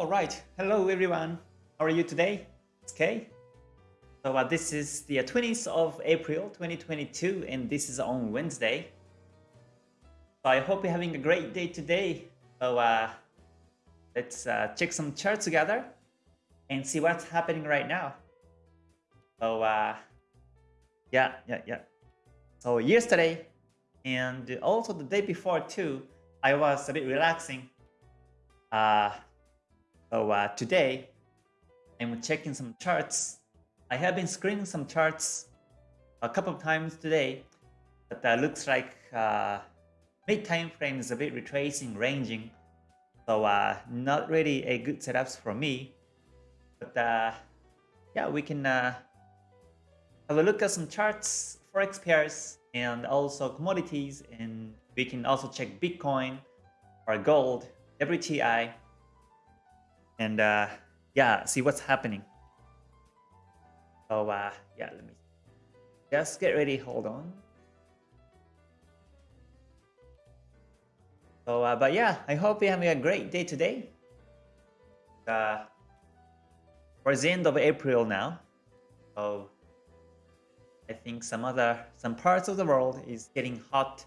All right. Hello, everyone. How are you today? It's Kay. So uh, this is the 20th of April, 2022, and this is on Wednesday. So I hope you're having a great day today. So uh, let's uh, check some charts together and see what's happening right now. So uh, yeah, yeah, yeah. So yesterday and also the day before too, I was a bit relaxing. Uh, so uh, today, I'm checking some charts. I have been screening some charts a couple of times today, but uh, looks like uh, mid time frame is a bit retracing, ranging. So uh, not really a good setups for me. But uh, yeah, we can uh, have a look at some charts, forex pairs, and also commodities, and we can also check Bitcoin or gold, WTI, and uh, yeah, see what's happening. So uh, yeah, let me just get ready. Hold on. So, uh, but yeah, I hope you're having a great day today. Uh, the end of April now. So I think some other, some parts of the world is getting hot.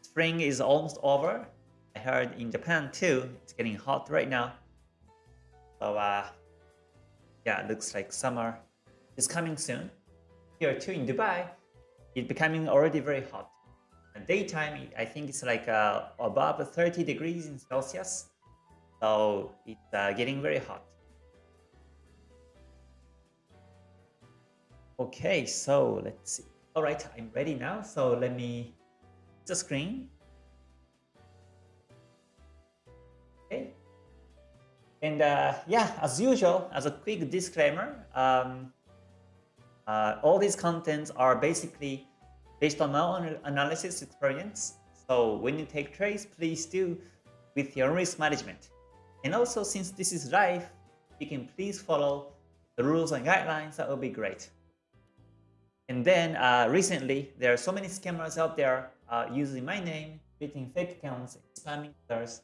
Spring is almost over. I heard in Japan too, it's getting hot right now. So uh, yeah, it looks like summer is coming soon. Here too in Dubai, it's becoming already very hot. Daytime, I think it's like uh, above 30 degrees in Celsius. So it's uh, getting very hot. Okay, so let's see. All right, I'm ready now. So let me the screen. And uh, yeah, as usual, as a quick disclaimer, um, uh, all these contents are basically based on my own analysis experience. So when you take trades, please do with your risk management. And also, since this is live, you can please follow the rules and guidelines. That would be great. And then uh, recently, there are so many scammers out there uh, using my name, creating fake accounts, spamming others.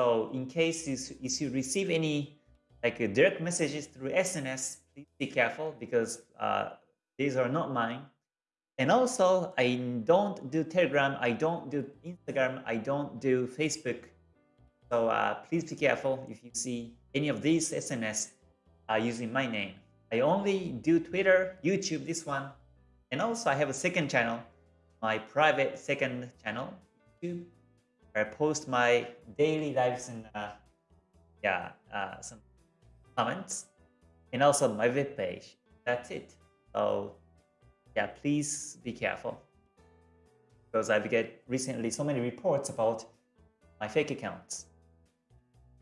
So in case if you receive any like uh, direct messages through SNS, please be careful because uh, these are not mine. And also, I don't do Telegram, I don't do Instagram, I don't do Facebook. So uh, please be careful if you see any of these SNS uh, using my name. I only do Twitter, YouTube, this one. And also I have a second channel, my private second channel, YouTube, I post my daily lives and uh, yeah, uh, some comments and also my web page. That's it. So yeah, please be careful because I've get recently so many reports about my fake accounts.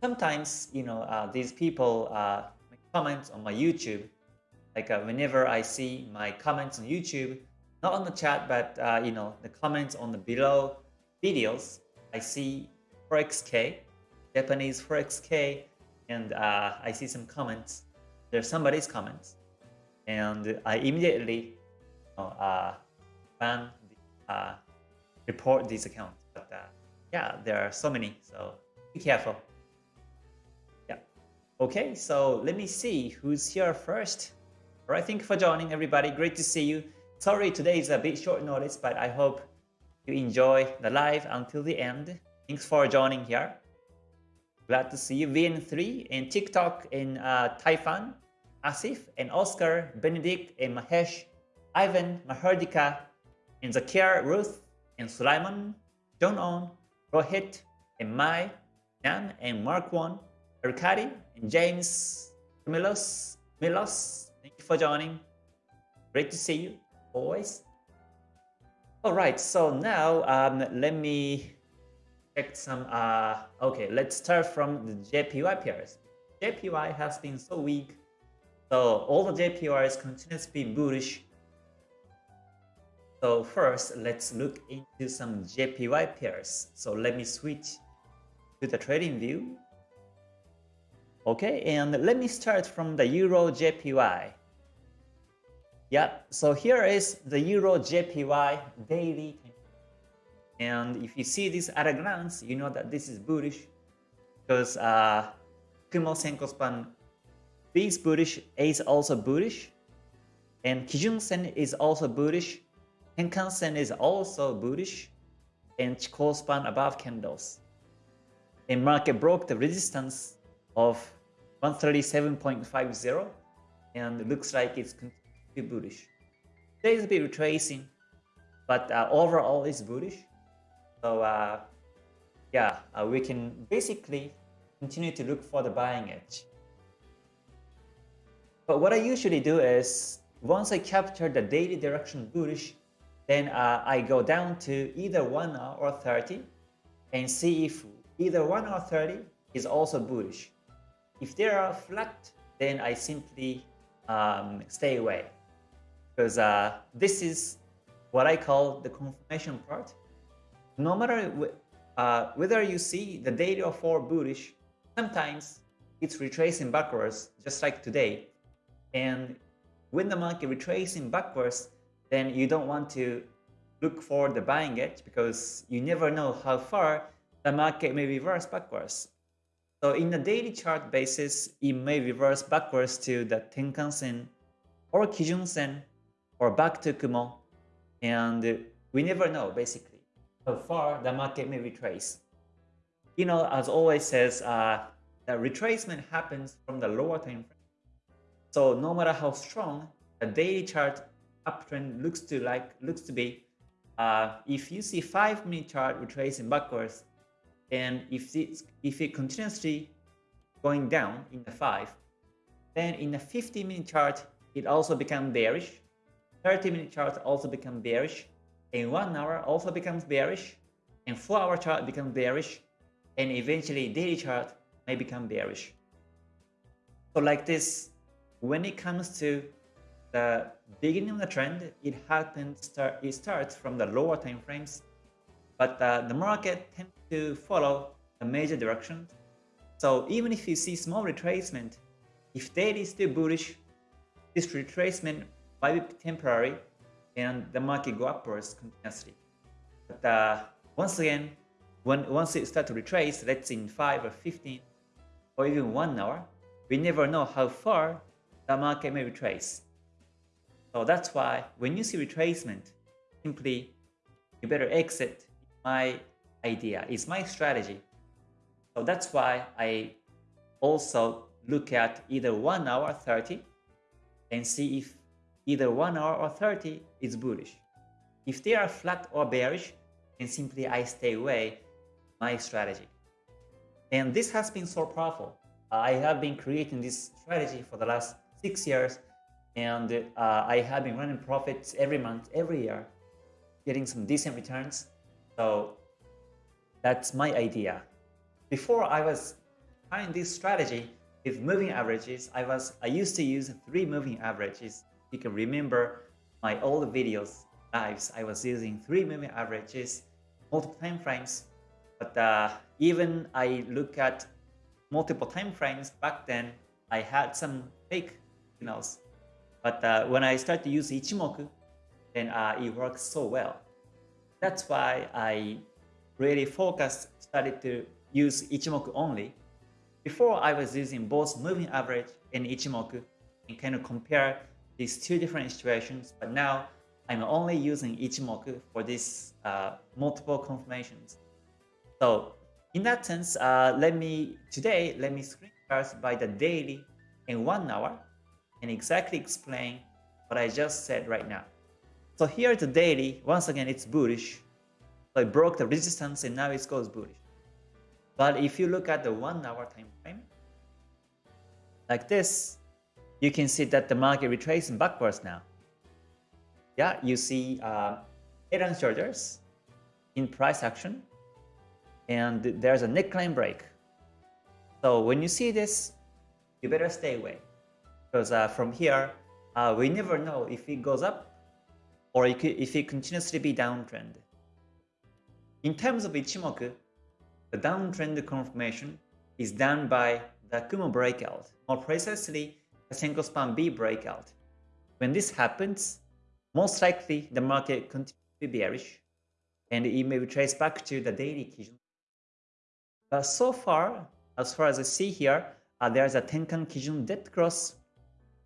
Sometimes, you know, uh, these people uh, make comments on my YouTube. Like uh, whenever I see my comments on YouTube, not on the chat, but uh, you know, the comments on the below videos, I see ForexK, Japanese ForexK, and uh, I see some comments. There's somebody's comments, and I immediately you know, uh, ban, the, uh, report these accounts. But uh, yeah, there are so many, so be careful. Yeah. Okay, so let me see who's here first. All right, thank you for joining, everybody. Great to see you. Sorry, today is a bit short notice, but I hope you enjoy the live until the end. Thanks for joining here. Glad to see you. VN3 and TikTok and uh, Taifan, Asif and Oscar, Benedict and Mahesh, Ivan, Mahardika, and Zakir, Ruth, and Sulaiman, John On, Rohit, and Mai, Nan, and Mark One, Arkady, and James, Milos, Milos. Thank you for joining. Great to see you, always. All right, so now um, let me check some. Uh, okay, let's start from the JPY pairs. JPY has been so weak, so all the JPYs continue to be bullish. So first, let's look into some JPY pairs. So let me switch to the trading view. Okay, and let me start from the Euro JPY. Yeah, so here is the Euro JPY daily. And if you see this at a glance, you know that this is bullish because uh, Kumo Senko span is bullish, A is also bullish, and Kijun Sen is also bullish, Tenkan Sen is also bullish, and Chikou span above candles. And market broke the resistance of 137.50 and looks like it's continuing bullish. There is a bit retracing, but uh, overall it's bullish. So uh, yeah, uh, we can basically continue to look for the buying edge. But what I usually do is once I capture the daily direction bullish, then uh, I go down to either 1 hour or 30 and see if either 1 hour 30 is also bullish. If they are flat, then I simply um, stay away because uh, this is what I call the confirmation part. No matter uh, whether you see the daily or 4 bullish, sometimes it's retracing backwards just like today. And when the market retracing backwards, then you don't want to look for the buying edge because you never know how far the market may reverse backwards. So in the daily chart basis, it may reverse backwards to the Tenkan Sen or Kijun Sen or back to Kumo. And we never know basically how far the market may retrace. You know, as always says, uh, the retracement happens from the lower time frame. So no matter how strong the daily chart uptrend looks to like looks to be, uh, if you see five minute chart retracing backwards, and if it, if it continuously going down in the 5, then in the 50 minute chart, it also becomes bearish. 30 minute chart also becomes bearish. And 1 hour also becomes bearish. And 4 hour chart becomes bearish. And eventually daily chart may become bearish. So like this, when it comes to the beginning of the trend, it happens start it starts from the lower time frames but uh, the market tends to follow the major direction. So even if you see small retracement, if daily is still bullish, this retracement might be temporary and the market go upwards continuously. But uh, once again, when once it starts to retrace, let's say in 5 or 15 or even 1 hour, we never know how far the market may retrace. So that's why when you see retracement, simply you better exit my idea, it's my strategy. So that's why I also look at either 1 hour 30 and see if either 1 hour or 30 is bullish. If they are flat or bearish, then simply I stay away my strategy. And this has been so powerful. I have been creating this strategy for the last six years and uh, I have been running profits every month, every year, getting some decent returns. So that's my idea. Before I was trying this strategy with moving averages, I was I used to use three moving averages. You can remember my old videos, lives, I was using three moving averages, multiple time frames. But uh, even I look at multiple time frames back then, I had some fake signals. But uh, when I start to use Ichimoku, then uh, it works so well. That's why I really focused, started to use Ichimoku only. Before I was using both moving average and Ichimoku and kind of compare these two different situations, but now I'm only using Ichimoku for these uh, multiple confirmations. So in that sense, uh, let me today let me screen first by the daily in one hour and exactly explain what I just said right now. So here the daily, once again, it's bullish. So it broke the resistance and now it goes bullish. But if you look at the one hour time frame, like this, you can see that the market retracing backwards now. Yeah, you see uh, head and shoulders in price action, and there's a neckline break. So when you see this, you better stay away because uh, from here, uh, we never know if it goes up or if it continuously be downtrend. In terms of Ichimoku, the downtrend confirmation is done by the Kumo breakout, more precisely the Senko Span B breakout. When this happens, most likely the market continues to be bearish and it may be traced back to the daily Kijun. But so far, as far as I see here, uh, there's a Tenkan Kijun dead cross,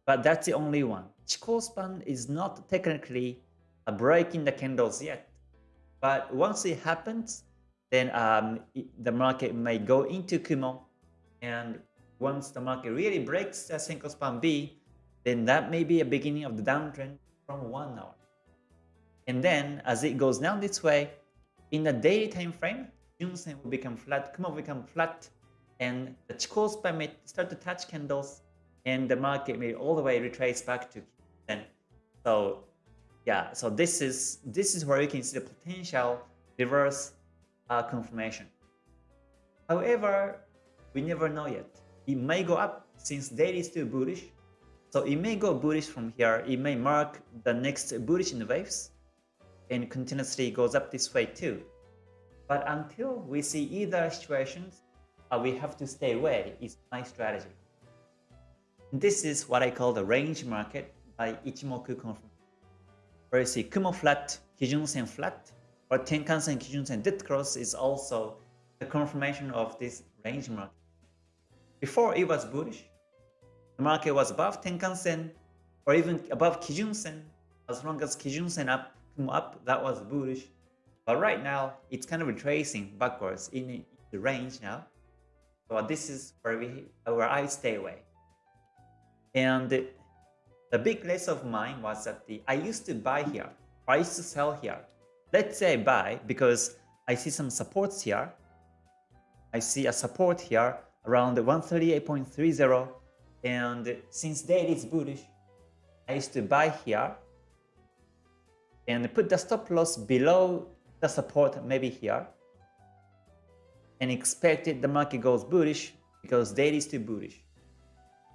but that's the only one. Chikou span is not technically uh, breaking the candles yet. But once it happens, then um, it, the market may go into Kumo. And once the market really breaks the Senko span B, then that may be a beginning of the downtrend from one hour. And then as it goes down this way, in the daily time frame, Junsen will become flat, Kumo will become flat, and the Chikou span may start to touch candles, and the market may all the way retrace back to then. So yeah, so this is this is where you can see the potential reverse uh, confirmation. However, we never know yet. It may go up since daily is still bullish. So it may go bullish from here. It may mark the next bullish in the waves and continuously goes up this way too. But until we see either situations, uh, we have to stay away is my strategy. This is what I call the range market by Ichimoku confirmation. Where you see Kumo flat, Kijun Sen flat, or Tenkan-sen, Kijun-sen dead cross is also the confirmation of this range market. Before it was bullish, the market was above Tenkan-sen or even above Kijun-sen. As long as Kijun-sen up, come up, that was bullish. But right now, it's kind of retracing backwards in the range now. So this is where we where I stay away. And the big lesson of mine was that the I used to buy here, I used to sell here. Let's say buy because I see some supports here. I see a support here around 138.30 and since daily is bullish, I used to buy here and put the stop loss below the support maybe here and expected the market goes bullish because daily is too bullish.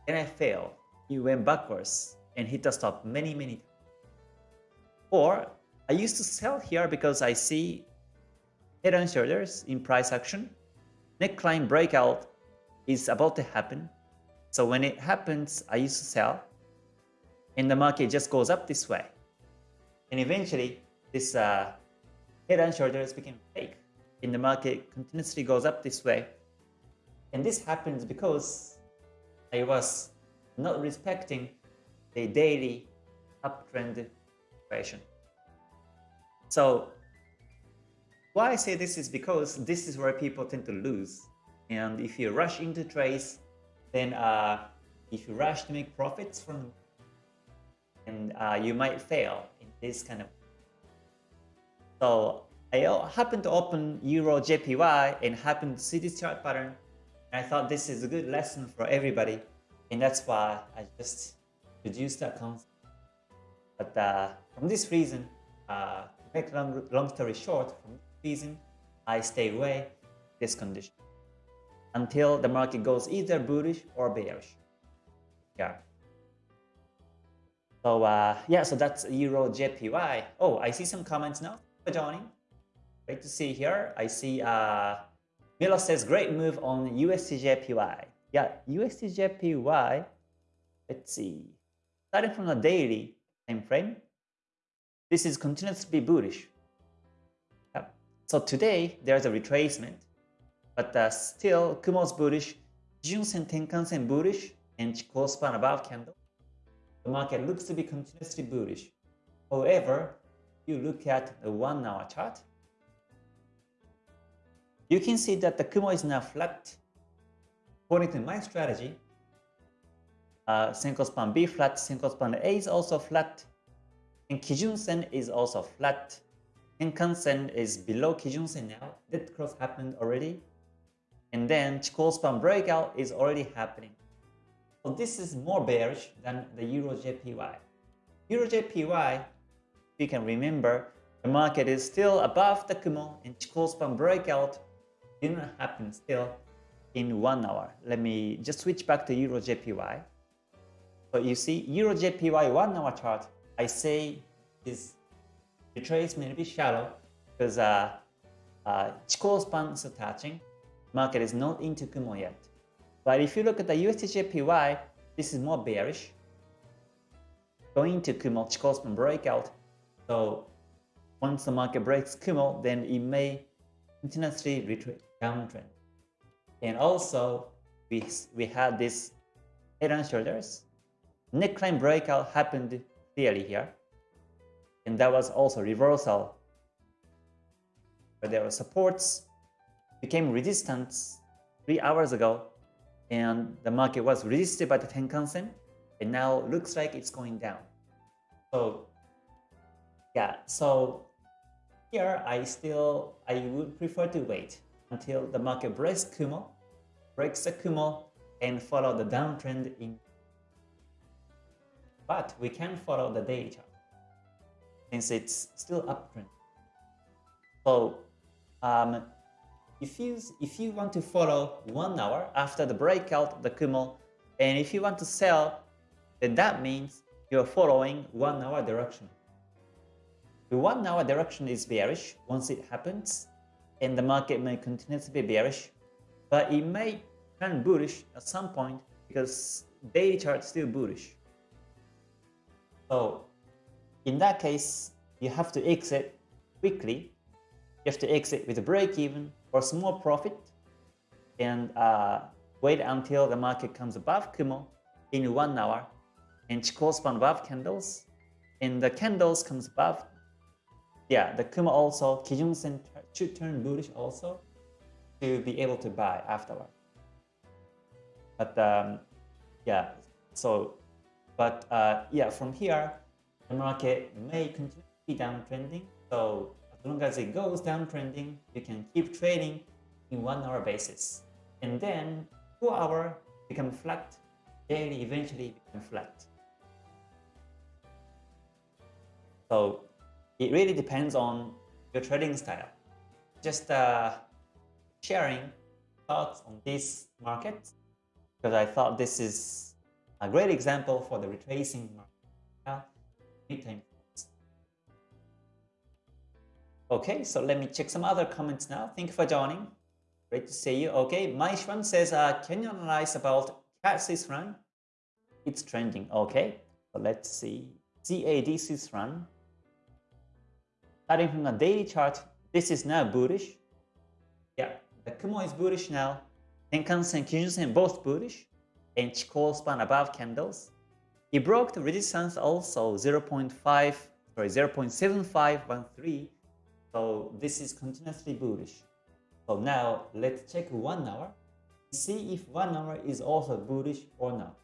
And I failed. It went backwards and hit the stop many, many times. Or I used to sell here because I see head and shoulders in price action. Neckline breakout is about to happen. So when it happens, I used to sell and the market just goes up this way. And eventually, this uh, head and shoulders became fake and the market continuously goes up this way. And this happens because I was not respecting the daily uptrend situation. So why I say this is because this is where people tend to lose. And if you rush into trades, then uh, if you rush to make profits from and uh, you might fail in this kind of. So I happened to open Euro JPY and happened to see this chart pattern. And I thought this is a good lesson for everybody. And that's why I just introduced that concept but uh, from this reason uh, to make long, long story short from this reason I stay away this condition until the market goes either bullish or bearish yeah so uh, yeah, so that's Euro JPY. Oh, I see some comments now for joining. Great to see here. I see uh, Milo says great move on USD JPY. Yeah, USD JPY. Let's see. Starting from the daily time frame, this is continues to be bullish. Yeah. So today there's a retracement, but uh, still Kumo's bullish, Junsen Tenkan-sen bullish, and Chikou span above candle the market looks to be continuously bullish. However, you look at the one hour chart, you can see that the Kumo is now flat. According to my strategy, uh, Senko span B flat, Senko span A is also flat, and Kijun Sen is also flat. Tenkan Sen is below Kijun Sen now. That cross happened already. And then Chikou span breakout is already happening. So this is more bearish than the Euro JPY. Euro JPY, you can remember, the market is still above the Kumo and Chikou span breakout didn't happen still in one hour. Let me just switch back to Euro JPY. So you see Euro JPY one hour chart, I say this retracement may be shallow because uh, uh, Chikou span is attaching. Market is not into Kumo yet. But if you look at the USDJPY, this is more bearish. Going to Kumo Chikou span breakout. So once the market breaks Kumo, then it may continuously retreat downtrend. And also, we, we had this head and shoulders. Neckline breakout happened clearly here. And that was also reversal. Where there were supports, became resistance three hours ago. And the market was resisted by the Tenkan Sen. And now looks like it's going down. So yeah, so here I still, I would prefer to wait until the market breaks Kumo, breaks the Kumo, and follow the downtrend in. But we can follow the daily chart since it's still uptrend. So um, if you if you want to follow one hour after the breakout the Kumo, and if you want to sell, then that means you're following one hour direction. The one hour direction is bearish once it happens, and the market may continue to be bearish, but it may turn bullish at some point because daily chart still bullish. So in that case, you have to exit quickly. You have to exit with a break even or small profit and uh, wait until the market comes above Kumo in one hour and span above candles and the candles comes above yeah, the Kumo also, Kijun Sen should turn bullish also to be able to buy afterward. But um, yeah, so, but uh, yeah, from here, the market may continue to be downtrending. So long as it goes downtrending, you can keep trading in one hour basis. And then two hour become flat, daily eventually become flat. So it really depends on your trading style. Just uh, sharing thoughts on this market because I thought this is a great example for the retracing market. Okay, so let me check some other comments now. Thank you for joining. Great to see you. Okay, Maishwan says, uh, can you analyze about CAD Swiss franc? It's trending. Okay, so let's see. CAD Swiss franc. Starting from the daily chart, this is now bullish. Yeah, the Kumo is bullish now. Tenkan-sen, Kijun-sen both bullish. And Chikou span above candles. It broke the resistance also 0 0.5, sorry, 0 0.7513. So this is continuously bullish. So now let's check one hour. See if one hour is also bullish or not.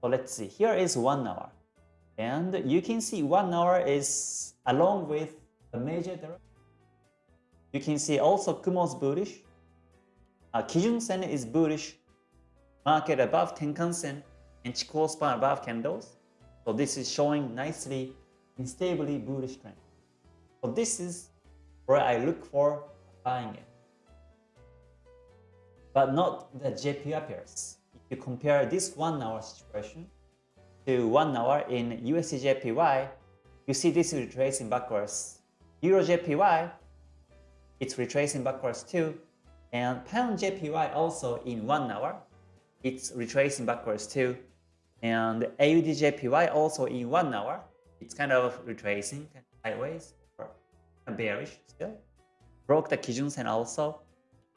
So let's see. Here is one hour. And you can see one hour is along with the major direction. You can see also Kumo's bullish. Uh, Kijun Sen is bullish. Market above Tenkan Sen and Chikou span above candles. So this is showing nicely in stably bullish trend. So this is where I look for buying it. But not the JPY pairs. If you compare this one hour situation to one hour in USDJPY, you see this retracing backwards. EuroJPY, it's retracing backwards too. And Pound JPY also in one hour, it's retracing backwards too. And AUDJPY also in one hour, it's kind of retracing sideways or bearish still. Broke the Kijun Sen also.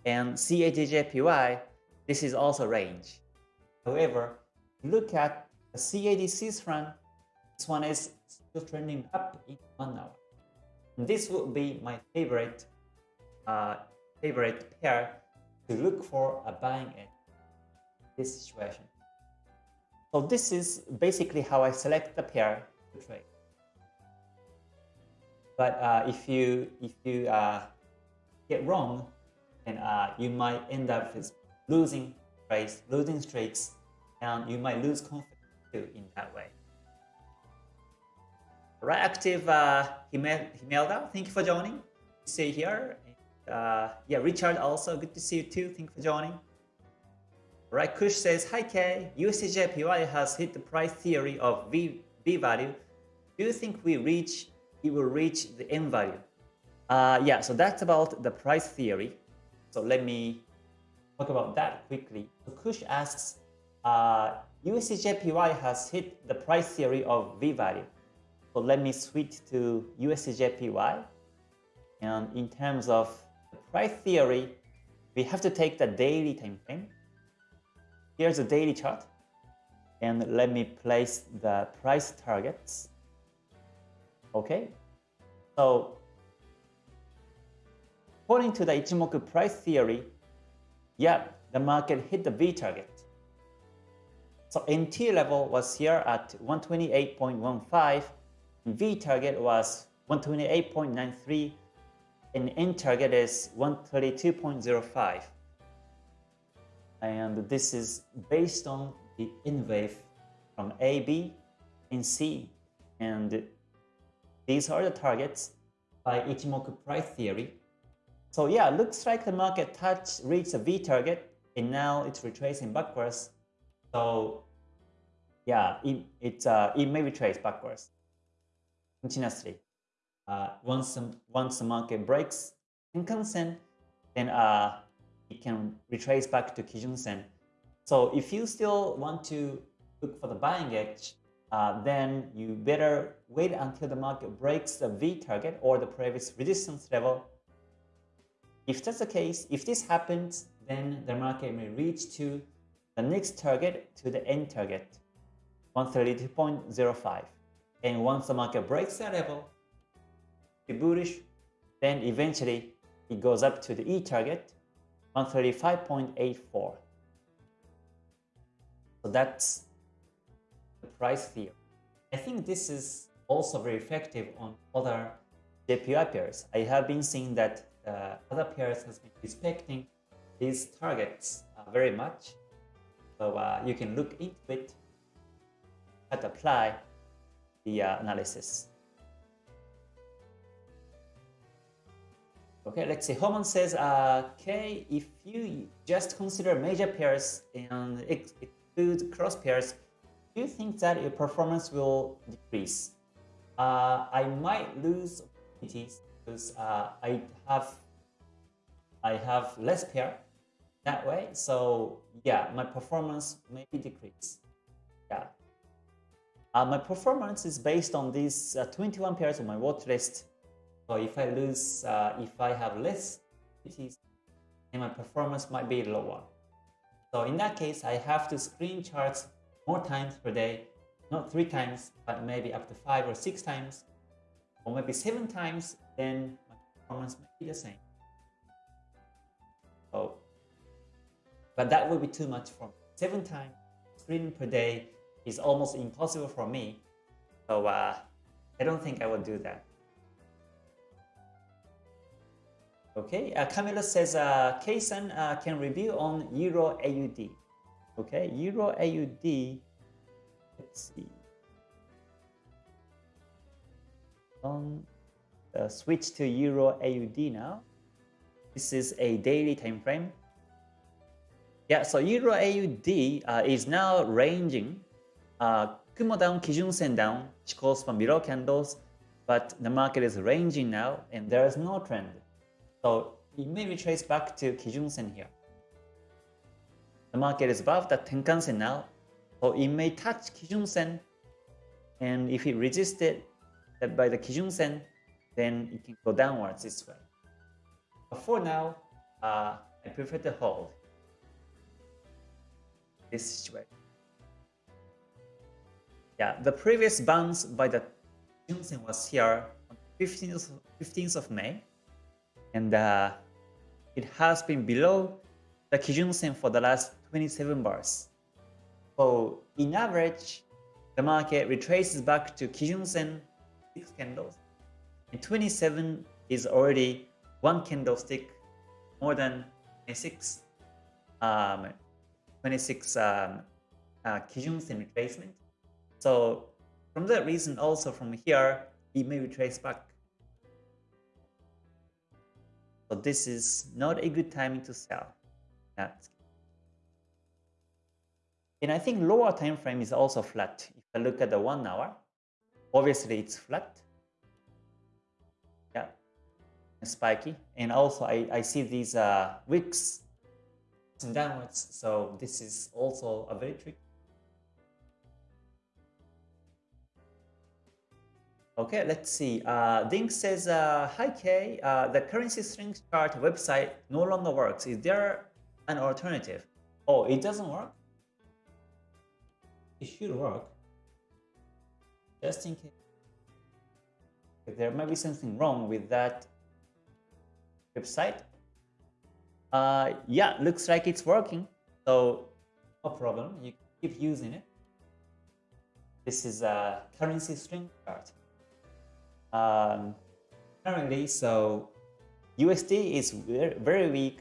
And CADJPY, this is also range. However, look at the CAD Swiss franc, this one is still trending up in one hour. This would be my favorite uh, favorite pair to look for a buying in this situation. So this is basically how I select the pair to trade. But uh, if you if you uh, get wrong, then uh, you might end up with losing trades, losing streaks, and you might lose confidence too in that way. Right, active uh, Himelda, thank you for joining. See you here. Uh, yeah, Richard also, good to see you too. Thank you for joining. Right, Kush says, Hi Kay, USDJPY has hit the price theory of V, v value. Do you think we reach it will reach the M value? Uh, yeah, so that's about the price theory. So let me talk about that quickly. So Kush asks, uh, USDJPY has hit the price theory of V value. So let me switch to USDJPY. And in terms of the price theory, we have to take the daily time frame. Here's the daily chart. And let me place the price targets. Okay. So according to the Ichimoku price theory, yeah, the market hit the V target. So NT level was here at 128.15, V target was 128.93, and N target is 132.05. And this is based on the N wave from A, B, and C. And these are the targets by Ichimoku price theory. So yeah, looks like the market touch reached a V target and now it's retracing backwards. So yeah, it, it, uh, it may retrace backwards continuously. Uh, once, once the market breaks Tenkan-sen, then uh, it can retrace back to Kijun-sen. So if you still want to look for the buying edge, uh, then you better wait until the market breaks the V target or the previous resistance level. If that's the case, if this happens, then the market may reach to the next target to the N target, 132.05. And once the market breaks that level, be bullish, then eventually it goes up to the E target, 135.84. So that's the price theory. I think this is also very effective on other JPY pairs. I have been seeing that uh, other pairs has been respecting these targets uh, very much. So uh, you can look into it and apply the uh, analysis. Okay, let's see. Homan says, uh, okay, if you just consider major pairs and exclude cross pairs, do you think that your performance will decrease? Uh, I might lose opportunities because uh, I have I have less pair that way. So yeah, my performance may decrease. Yeah. Uh, my performance is based on these uh, 21 pairs on my watch list so if I lose, uh, if I have less activities, then my performance might be lower. So in that case, I have to screen charts more times per day, not three times, but maybe up to five or six times, or maybe seven times, then my performance might be the same. So, but that would be too much for me. Seven times screening per day is almost impossible for me. So uh, I don't think I will do that. Okay, uh, says uh, uh, can review on Euro AUD. Okay, Euro AUD. Let's see. On uh, switch to Euro AUD now. This is a daily time frame. Yeah, so Euro AUD uh, is now ranging. Uh, Kumo down, Kijun Sen down, which calls for mirror candles, but the market is ranging now, and there is no trend. So it may retrace back to Kijun-sen here. The market is above the Tenkan-sen now, so it may touch Kijun-sen, and if it resisted by the Kijun-sen, then it can go downwards this way. But for now, uh, I prefer to hold this situation. Yeah, the previous bounce by the Kijun-sen was here on 15th, 15th of May and uh, it has been below the Kijun Sen for the last 27 bars. So in average, the market retraces back to Kijun Sen 6 candles, and 27 is already one candlestick more than 26, um, 26 um, uh, Kijun Sen retracement. So from that reason also from here, it may retrace back so this is not a good timing to sell. That's and I think lower time frame is also flat. If I look at the one hour, obviously it's flat. Yeah, and spiky. And also I, I see these uh, wicks downwards. So this is also a very tricky. Okay, let's see. Uh, Dink says, uh, Hi Kay, uh, the currency strength chart website no longer works. Is there an alternative? Oh, it doesn't work? It should work. Just in case. There might be something wrong with that website. Uh, yeah, looks like it's working. So no problem. You keep using it. This is a currency strength chart um, currently, so USD is very weak,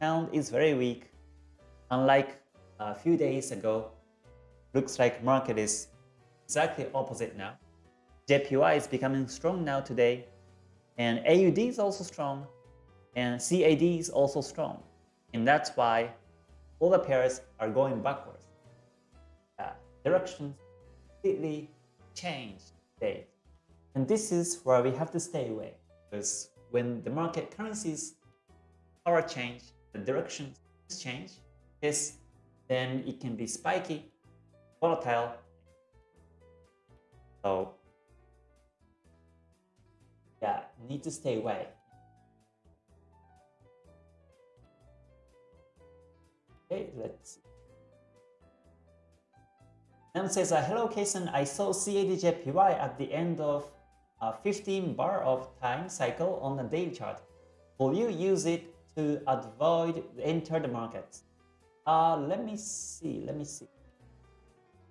pound is very weak. Unlike a few days ago, looks like market is exactly opposite now. JPY is becoming strong now today, and AUD is also strong, and CAD is also strong. And that's why all the pairs are going backwards. Uh, directions completely changed today. And this is where we have to stay away because when the market currencies power change, the direction change, yes, then it can be spiky, volatile. So yeah, need to stay away. Okay, let's see. Nam says, uh, hello Kason, I saw CADJPY at the end of a 15 bar of time cycle on the daily chart. Will you use it to avoid enter the markets? Uh, let me see, let me see.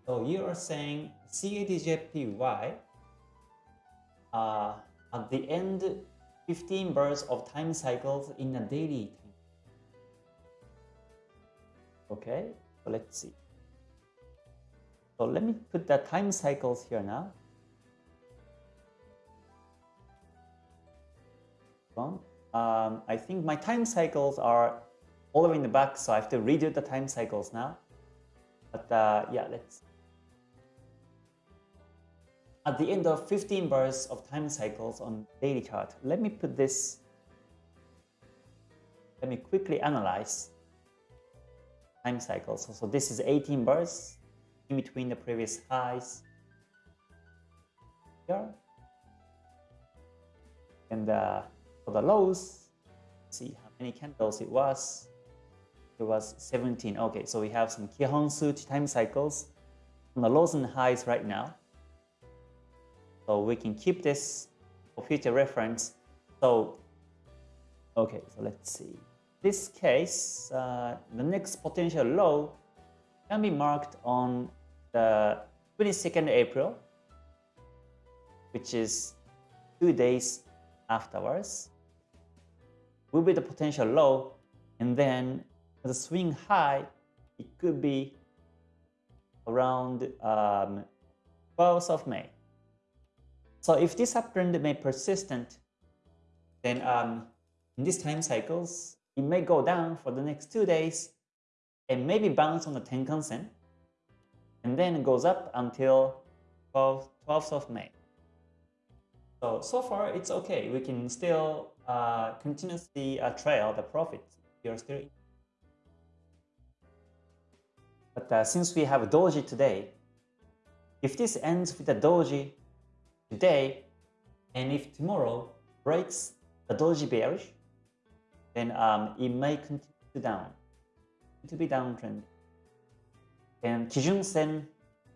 So you are saying CADJPY uh, at the end 15 bars of time cycles in a daily time. Okay, so let's see. So let me put the time cycles here now. Um, I think my time cycles are all the way in the back, so I have to redo the time cycles now. But uh, yeah, let's. At the end of 15 bars of time cycles on daily chart, let me put this. Let me quickly analyze time cycles. So, so this is 18 bars in between the previous highs here. And uh, for the lows, see how many candles it was. It was 17. Okay, so we have some Kihon time cycles on the lows and highs right now. So we can keep this for future reference. So, okay, so let's see. This case, uh, the next potential low can be marked on the 22nd April, which is two days afterwards will be the potential low, and then the swing high, it could be around um, 12th of May. So if this uptrend may persistent, then um, in these time cycles, it may go down for the next two days and maybe bounce on the Tenkan Sen, and then it goes up until 12th, 12th of May. So, so far it's okay. We can still uh, continuously uh, trail the profit. You're still. But uh, since we have a doji today, if this ends with a doji today, and if tomorrow breaks the doji bearish, then um, it may continue to down, to be downtrend. And Kijun Sen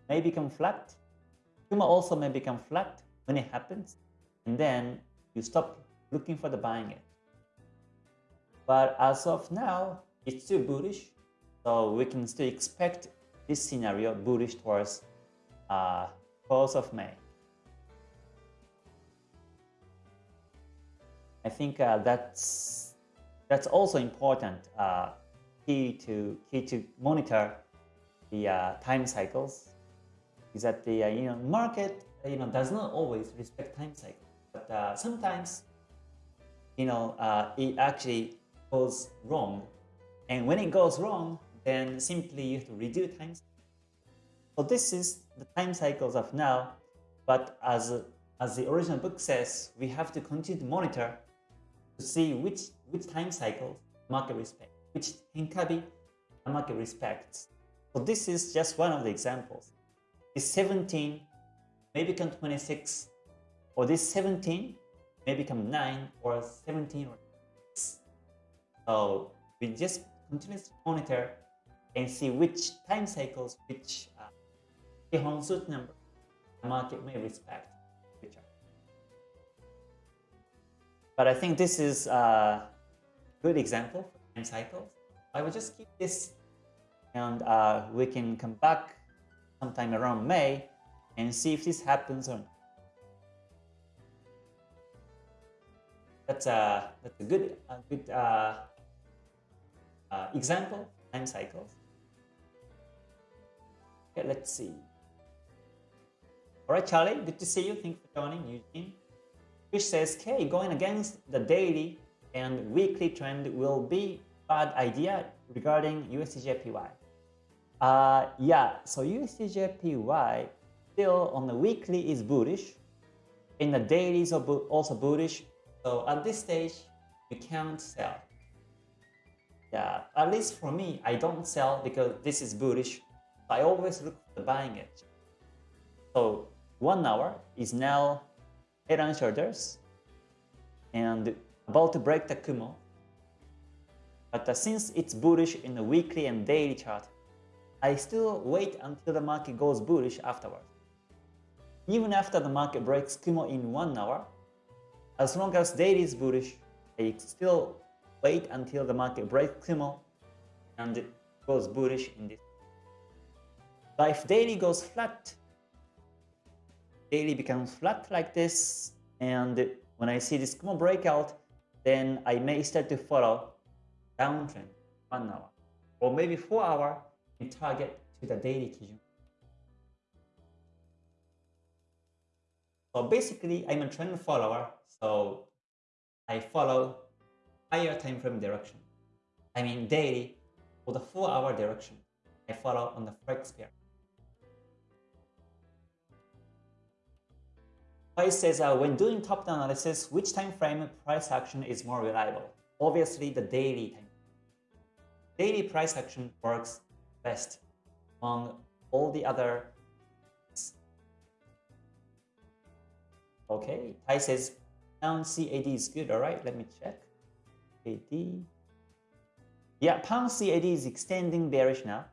may become flat. Kumo also may become flat when it happens. And then you stop looking for the buying it. But as of now, it's still bullish. So we can still expect this scenario bullish towards uh, close of May. I think uh, that's that's also important uh, key to key to monitor the uh, time cycles is that the uh, you know market you know does not always respect time cycle, but uh, sometimes you know, uh, it actually goes wrong. And when it goes wrong, then simply you have to redo time. So this is the time cycles of now, but as, as the original book says, we have to continue to monitor to see which, which time cycle market respect, which Henkabi market respects. So this is just one of the examples. This 17, maybe become 26, or this 17 may become 9 or 17 or 6. So we just continuously monitor and see which time cycles, which uh, Kihon number the market may respect. But I think this is a good example for time cycles. I will just keep this and uh, we can come back sometime around May and see if this happens or not. That's a, that's a good, a good uh, uh, example, time cycles. Okay, let's see. All right, Charlie, good to see you. Thank you for joining, Eugene. Which says, okay, going against the daily and weekly trend will be bad idea regarding USDJPY. Uh, yeah, so USDJPY still on the weekly is bullish. In the daily is also bullish. So at this stage, you can't sell. Yeah, at least for me, I don't sell because this is bullish. I always look for the buying edge. So one hour is now head and shoulders and about to break the Kumo. But uh, since it's bullish in the weekly and daily chart, I still wait until the market goes bullish afterwards. Even after the market breaks Kumo in one hour, as long as daily is bullish, I still wait until the market breaks Kumo and goes bullish in this. But if daily goes flat, daily becomes flat like this, and when I see this Kumo breakout, then I may start to follow downtrend one hour or maybe four hour and target to the daily Kijun. So basically, I'm a trend follower, so I follow higher time frame direction. I mean daily for the four hour direction. I follow on the forex pair. Price says uh, when doing top-down analysis, which time frame price action is more reliable? Obviously, the daily time. Daily price action works best among all the other. Okay, Tai says pound CAD is good. All right, let me check. CAD. Yeah, pound CAD is extending bearish now.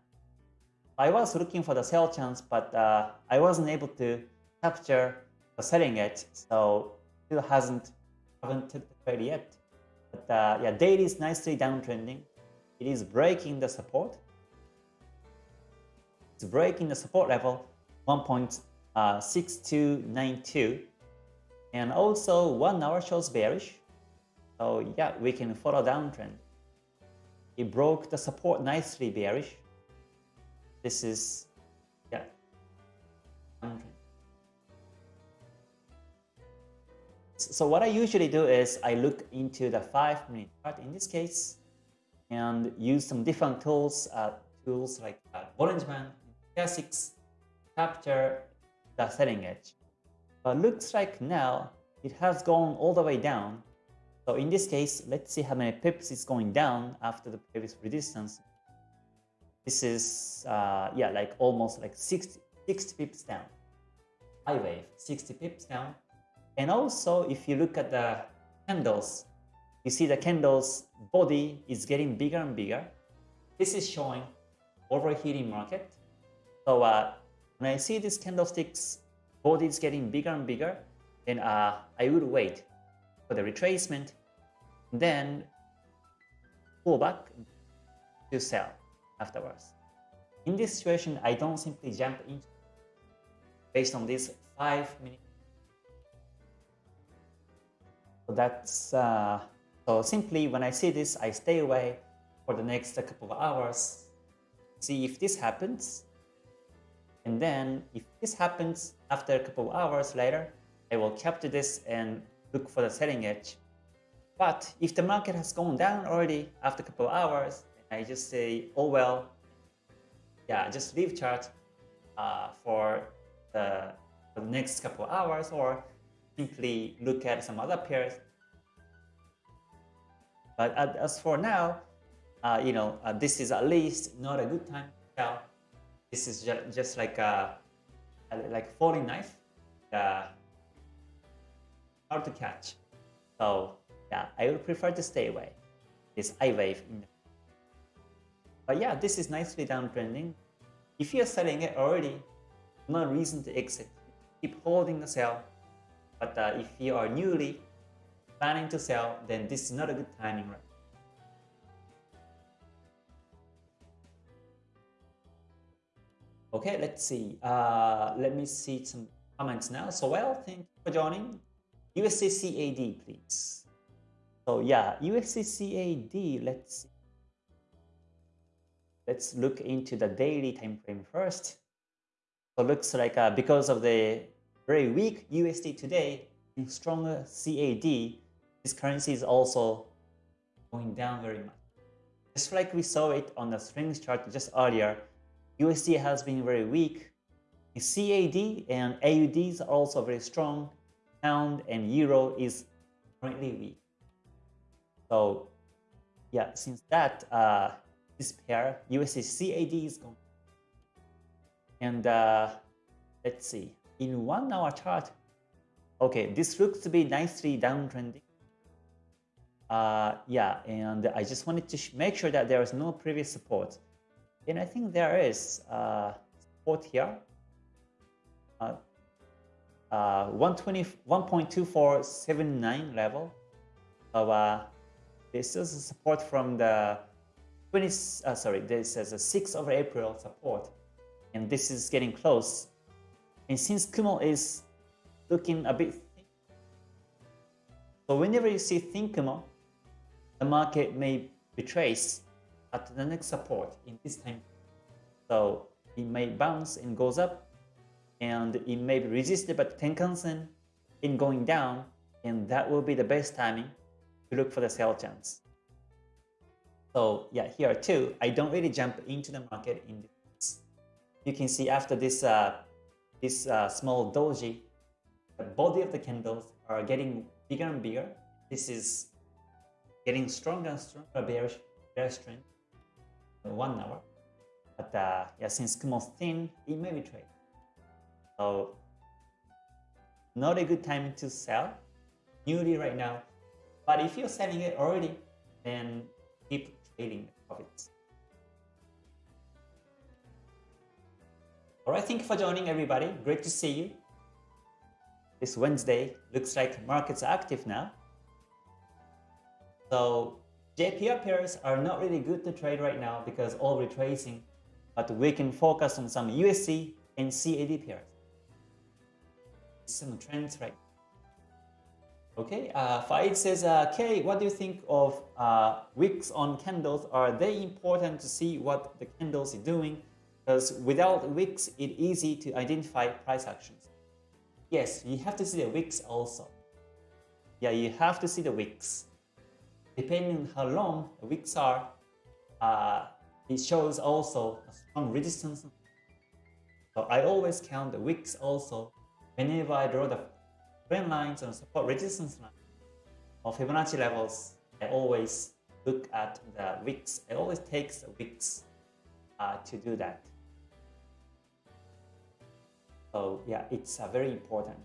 I was looking for the sell chance, but uh, I wasn't able to capture selling it, so still hasn't haven't took the trade yet. But uh, yeah, daily is nicely downtrending. It is breaking the support. It's breaking the support level 1.6292, uh, and also one hour shows bearish. So yeah, we can follow downtrend. It broke the support nicely bearish. This is yeah downtrend. So what I usually do is I look into the 5 minute chart in this case and use some different tools, uh, tools like uh, Bollinger Classics, capture the selling edge. But looks like now it has gone all the way down. So in this case, let's see how many pips is going down after the previous resistance. This is, uh, yeah, like almost like 60, 60 pips down. High wave, 60 pips down. And also, if you look at the candles, you see the candles body is getting bigger and bigger. This is showing overheating market. So uh, when I see these candlesticks body is getting bigger and bigger, then uh, I would wait for the retracement, then pull back to sell afterwards. In this situation, I don't simply jump in based on this 5 minute so that's uh, so simply when I see this, I stay away for the next couple of hours, see if this happens. And then if this happens after a couple of hours later, I will capture this and look for the selling edge. But if the market has gone down already after a couple of hours, I just say, oh well, yeah, just leave chart uh, for, the, for the next couple of hours or simply look at some other pairs. But as for now, uh, you know, uh, this is at least not a good time to sell. This is just, just like a, a like falling knife. Uh, hard to catch. So yeah, I would prefer to stay away. This I wave. But yeah, this is nicely downtrending. If you're selling it already, no reason to exit. Keep holding the sell. But uh, if you are newly planning to sell, then this is not a good timing right Okay, let's see. Uh, let me see some comments now. So, well, thank you for joining. USDCAD, please. So, yeah, USDCAD, let's. Let's look into the daily time frame first. So, looks like uh, because of the very weak USD today and stronger CAD, this currency is also going down very much. Just like we saw it on the strength chart just earlier, USD has been very weak. CAD and AUDs are also very strong. Pound and Euro is currently weak. So yeah, since that, uh, this pair, USD CAD is going. And uh, let's see, in one hour chart, okay, this looks to be nicely downtrending. Uh, yeah, and I just wanted to make sure that there is no previous support. And I think there is uh, support here. Uh, uh, 1.2479 level. So uh, this is support from the 20, uh, sorry, this is a 6th of April support. And this is getting close. And since Kumo is looking a bit thin, so whenever you see thin Kumo, the market may retrace at the next support in this time. So it may bounce and goes up and it may be resisted by Tenkan-sen in going down and that will be the best timing to look for the sell chance. So yeah, here too, I don't really jump into the market in this. You can see after this uh, this uh, small doji, the body of the candles are getting bigger and bigger. This is getting stronger and stronger bearish, bearish trend one hour. But uh, yeah, since Kumo's thin, it may be trade. So not a good time to sell newly right now. But if you're selling it already, then keep trading profits. Alright, thank you for joining everybody. Great to see you. This Wednesday looks like markets are active now. So JPY pairs are not really good to trade right now because all retracing, but we can focus on some USD and CAD pairs. Some trends right Okay, uh, Faid says, uh, Kay, what do you think of uh, wicks on candles? Are they important to see what the candles are doing? Because without wicks, it's easy to identify price actions. Yes, you have to see the wicks also. Yeah, you have to see the wicks depending on how long the wicks are, uh, it shows also a strong resistance. So I always count the wicks also whenever I draw the trend lines and support resistance line or Fibonacci levels. I always look at the wicks. I always take the wicks uh, to do that. So yeah, it's uh, very important.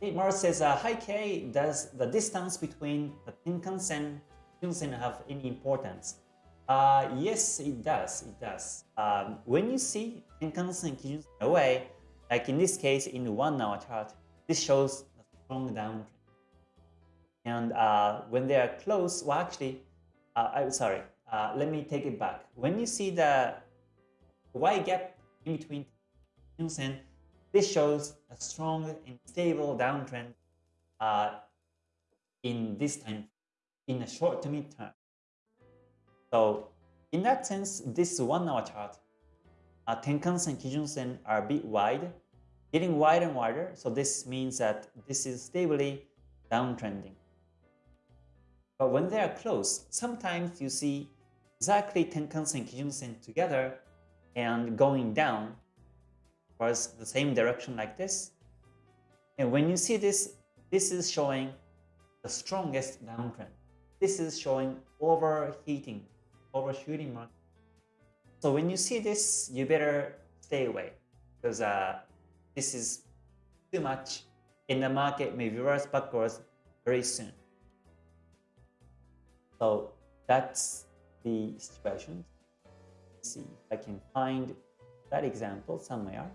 Hey, Mars says, uh, Hi Kay, does the distance between the Tenkan-sen and Kijun-sen have any importance? Uh, yes, it does. It does. Um, when you see Tenkan-sen and Kijun-sen away, like in this case, in the one hour chart, this shows a strong downtrend. And uh, when they are close, well, actually, uh, I'm sorry, uh, let me take it back. When you see the Y gap in between Kijun-sen this shows a strong and stable downtrend uh, in this time, in a short to mid term. So in that sense, this one hour chart, uh, Tenkan and Kijun-sen are a bit wide, getting wider and wider. So this means that this is stably downtrending. But when they are close, sometimes you see exactly Tenkan and Kijun-sen together and going down was the same direction like this. And when you see this, this is showing the strongest downtrend. This is showing overheating, overshooting market. So when you see this, you better stay away because uh, this is too much and the market may reverse backwards very soon. So that's the situation. See if I can find that example somewhere.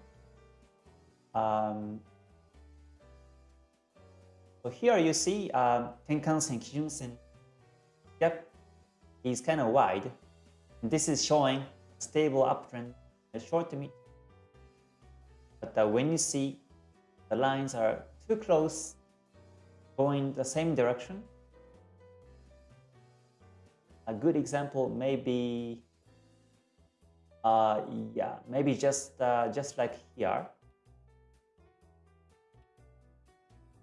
Um, so here you see um, Tenkan-sen, Kijun-sen gap is kind of wide. And this is showing stable uptrend in the short mid. But uh, when you see the lines are too close, going the same direction, a good example may be, uh, yeah, maybe just uh, just like here.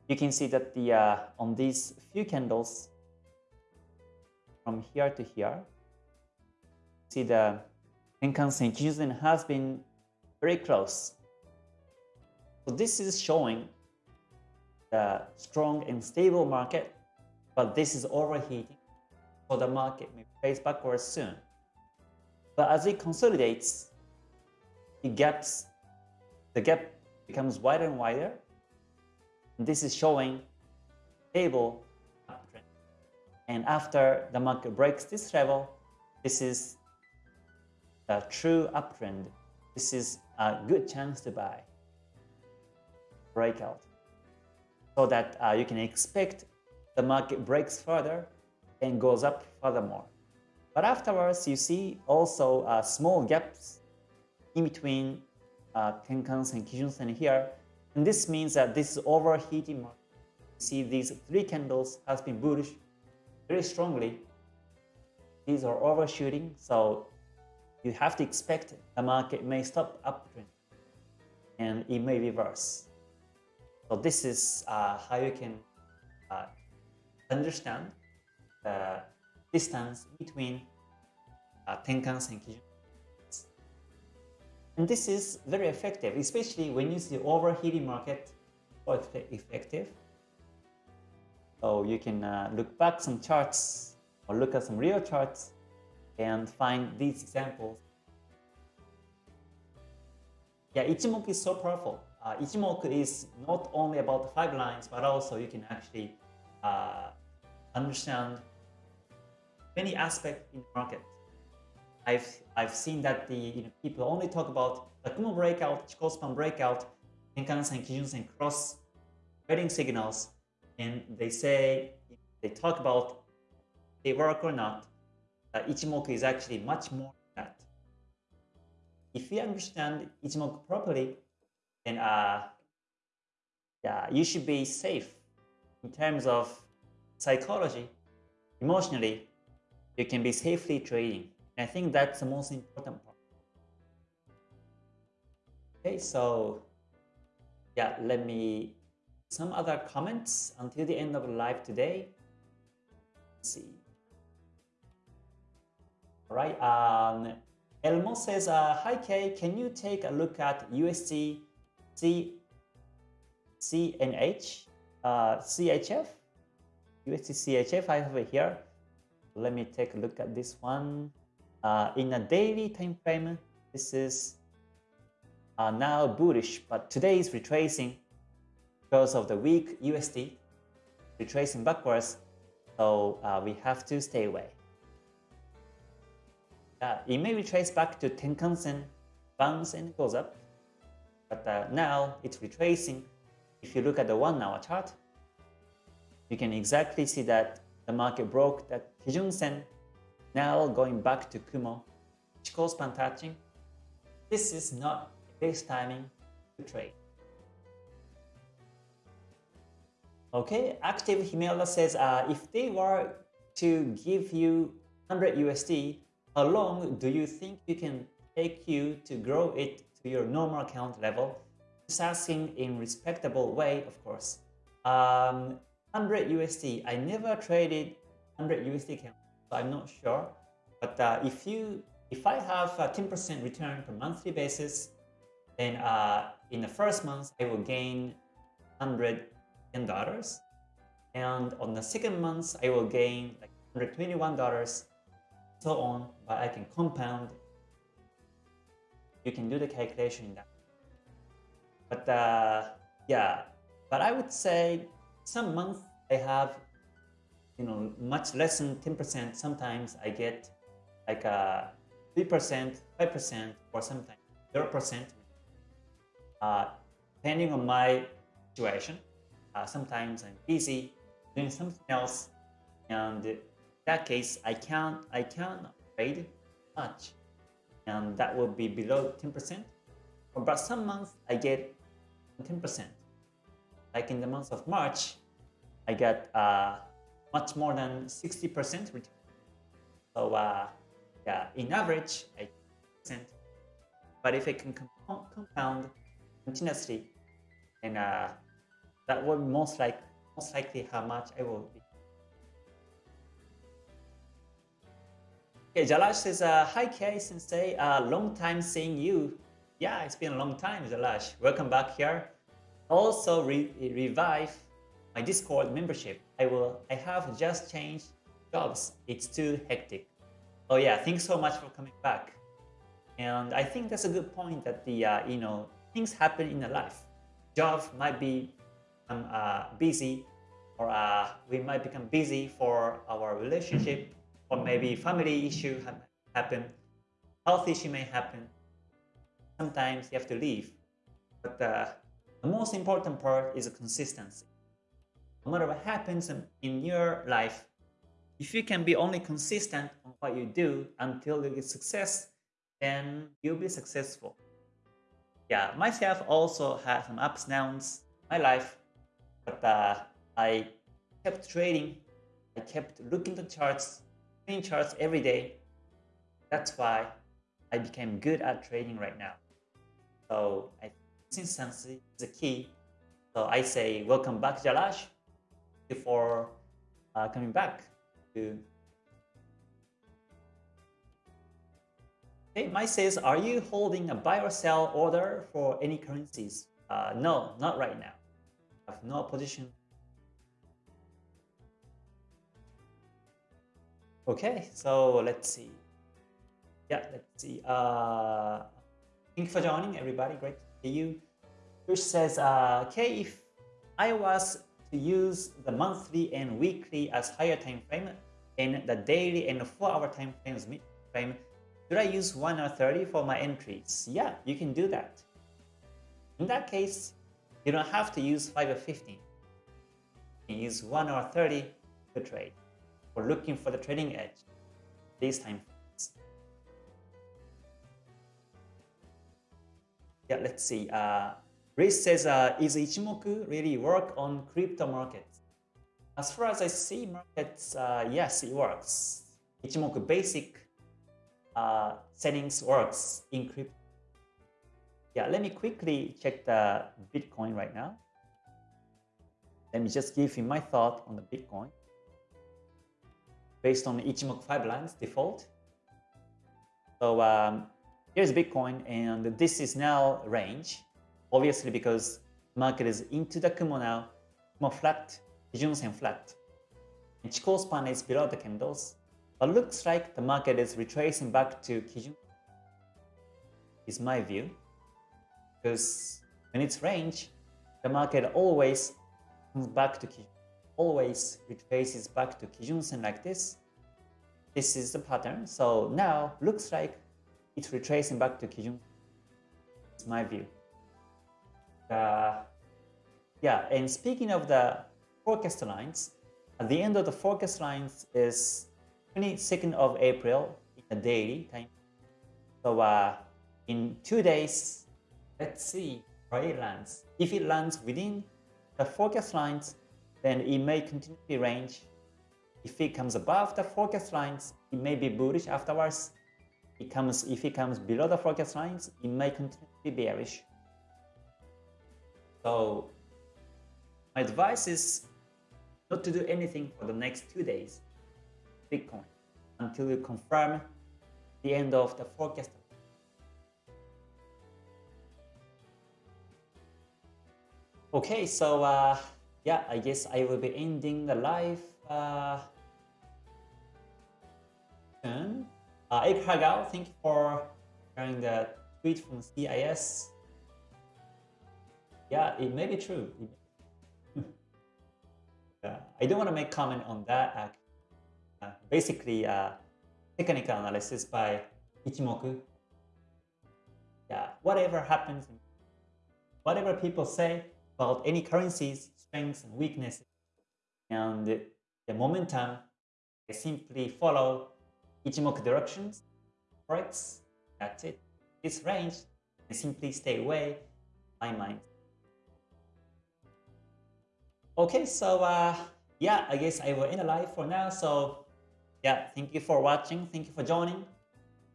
You can see that the uh, on these few candles from here to here, see the Tenkan-sen Kijun has been very close. So this is showing the strong and stable market, but this is overheating so the market may face backwards soon. But as it consolidates, it the gap becomes wider and wider. And this is showing stable uptrend. And after the market breaks this level, this is the true uptrend. This is a good chance to buy. Breakout. So that uh, you can expect the market breaks further and goes up furthermore. But afterwards, you see also uh, small gaps in between uh, Tenkan and Kijun-sen here. And this means that this is overheating market. You see these three candles has been bullish very strongly. These are overshooting, so you have to expect the market may stop uptrend and it may reverse. So this is uh, how you can uh, understand the distance between uh, and And this is very effective, especially when you see overheating market, quite effective. So you can uh, look back some charts or look at some real charts and find these examples. Yeah, Ichimoku is so powerful. Uh, Ichimoku is not only about five lines, but also you can actually uh, understand many aspects in the market. I've I've seen that the you know, people only talk about the Kumo breakout, Chikou span breakout, Tenkan-sen, Kijun-sen cross trading signals, and they say they talk about they work or not. Uh, Ichimoku is actually much more than that. If you understand Ichimoku properly, then uh, yeah, you should be safe in terms of psychology, emotionally, you can be safely trading. I think that's the most important part. Okay, so yeah, let me some other comments until the end of the live today. Let's see. All right. Um, Elmo says, uh, "Hi Kay, can you take a look at USD C CNH uh, CHF USD CHF? I have it here. Let me take a look at this one. Uh, in a daily time frame, this is uh, now bullish, but today is retracing because of the weak USD, retracing backwards. So uh, we have to stay away. Uh, it may retrace back to Tenkan-sen, bounce and goes up, but uh, now it's retracing. If you look at the one hour chart, you can exactly see that the market broke the Kijun Sen, now going back to Kumo, Chikou span touching. This is not best timing to trade. Okay, active Himela says uh, if they were to give you 100 USD, how long do you think you can take you to grow it to your normal account level? Just asking in respectable way, of course. Um, 100 USD. I never traded 100 USD I'm not sure. But uh, if you, if I have a 10% return per monthly basis, then uh, in the first month I will gain 110 dollars, and on the second month I will gain like 121 dollars, so on. But I can compound. You can do the calculation in that. But uh, yeah, but I would say some months I have, you know, much less than 10%. Sometimes I get like a 3%, 5%, or sometimes 0%, uh, depending on my situation. Uh, sometimes I'm busy doing something else, and in that case, I can't I can't trade much, and that will be below 10%. But some months I get 10%. Like in the month of March, I got uh, much more than 60% return. So uh, yeah, in average, I percent. But if I can compound continuously, and uh, that will most like most likely how much I will be. Okay, Jalash says, uh, "Hi Kay Sensei, uh, long time seeing you. Yeah, it's been a long time, Jalash. Welcome back here. Also, re revive my Discord membership. I will. I have just changed jobs. It's too hectic. Oh yeah, thanks so much for coming back. And I think that's a good point that the uh, you know things happen in the life. Job might be um, uh, busy, or uh, we might become busy for our relationship, or maybe family issue happen, health issue may happen sometimes you have to leave. But uh, the most important part is consistency. No matter what happens in your life, if you can be only consistent on what you do until you get success, then you'll be successful. Yeah, myself also had some ups and downs in my life, but uh, I kept trading. I kept looking at charts, trading charts every day. That's why I became good at trading right now. So consistency is the key. So I say welcome back, Jalash, before uh, coming back. Okay, Mike says, are you holding a buy or sell order for any currencies? Uh, no, not right now. I have no position. Okay, so let's see. Yeah, let's see. Uh, Thank you for joining, everybody. Great to see you. Which says, uh, okay, if I was to use the monthly and weekly as higher time frame and the daily and four hour time frames mid frame, should I use 1 or 30 for my entries? Yeah, you can do that. In that case, you don't have to use 5 or 15. You use 1 or 30 to trade or looking for the trading edge this time frames. Yeah, let's see. Uh, Riz says, uh, is Ichimoku really work on crypto markets? As far as I see markets, uh, yes, it works. Ichimoku basic uh, settings works in crypto. Yeah, let me quickly check the Bitcoin right now. Let me just give you my thought on the Bitcoin based on Ichimoku 5 lines default. So um, here's Bitcoin, and this is now range. Obviously, because market is into the Kumo now, Kumo flat, Kijun Sen flat. And Chikou span is below the candles, but looks like the market is retracing back to Kijun. Is my view, because when it's range, the market always comes back to Kijun, always retraces back to Kijun Sen like this. This is the pattern. So now looks like it's retracing back to Kijun. It's my view. Yeah, and speaking of the forecast lines, at the end of the forecast lines is 22nd of April in the daily time. So uh, in two days, let's see where it lands. If it lands within the forecast lines, then it may continue to range. If it comes above the forecast lines, it may be bullish afterwards it comes if it comes below the forecast lines, it may continue to be bearish. So my advice is not to do anything for the next two days, Bitcoin, until you confirm the end of the forecast. Okay, so uh, yeah, I guess I will be ending the live uh, soon. Uh, Eric Hagao, thank you for sharing the tweet from CIS. Yeah, it may be true. yeah, I don't want to make comment on that. Uh, basically, uh, technical analysis by Ichimoku. Yeah, whatever happens, whatever people say about any currencies, strengths and weaknesses, and the, momentum, I simply follow Ichimoku directions, forex, that's it. This range, I simply stay away my mind. Okay, so uh, yeah, I guess I will end the live for now. So yeah, thank you for watching. Thank you for joining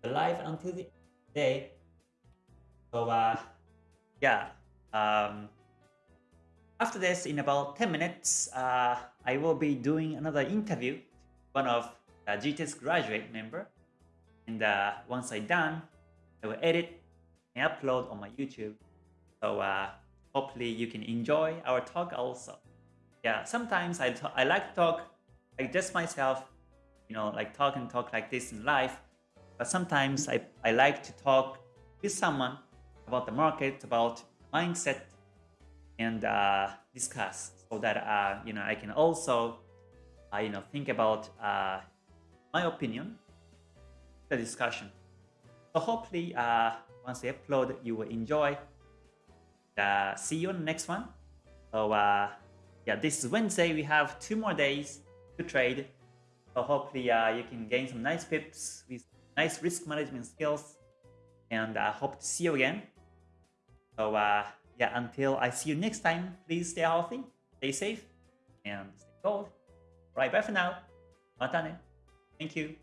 the live until the day. So uh, yeah, um, after this, in about 10 minutes, uh, I will be doing another interview one of uh, GTS graduate member. And uh, once I done, I will edit and upload on my YouTube. So uh, hopefully you can enjoy our talk also. Yeah, sometimes I, I like to talk like just myself, you know, like talk and talk like this in life. But sometimes I, I like to talk with someone about the market, about mindset, and uh, discuss so that uh, you know I can also uh, you know think about uh, my opinion, the discussion. So hopefully, uh, once I upload, you will enjoy. Uh, see you on the next one. So uh, yeah, this is Wednesday. We have two more days to trade. So hopefully, uh, you can gain some nice pips with nice risk management skills. And I uh, hope to see you again. So uh, yeah, until I see you next time, please stay healthy, stay safe, and stay cold. Right, bye for now. Matane. Thank you.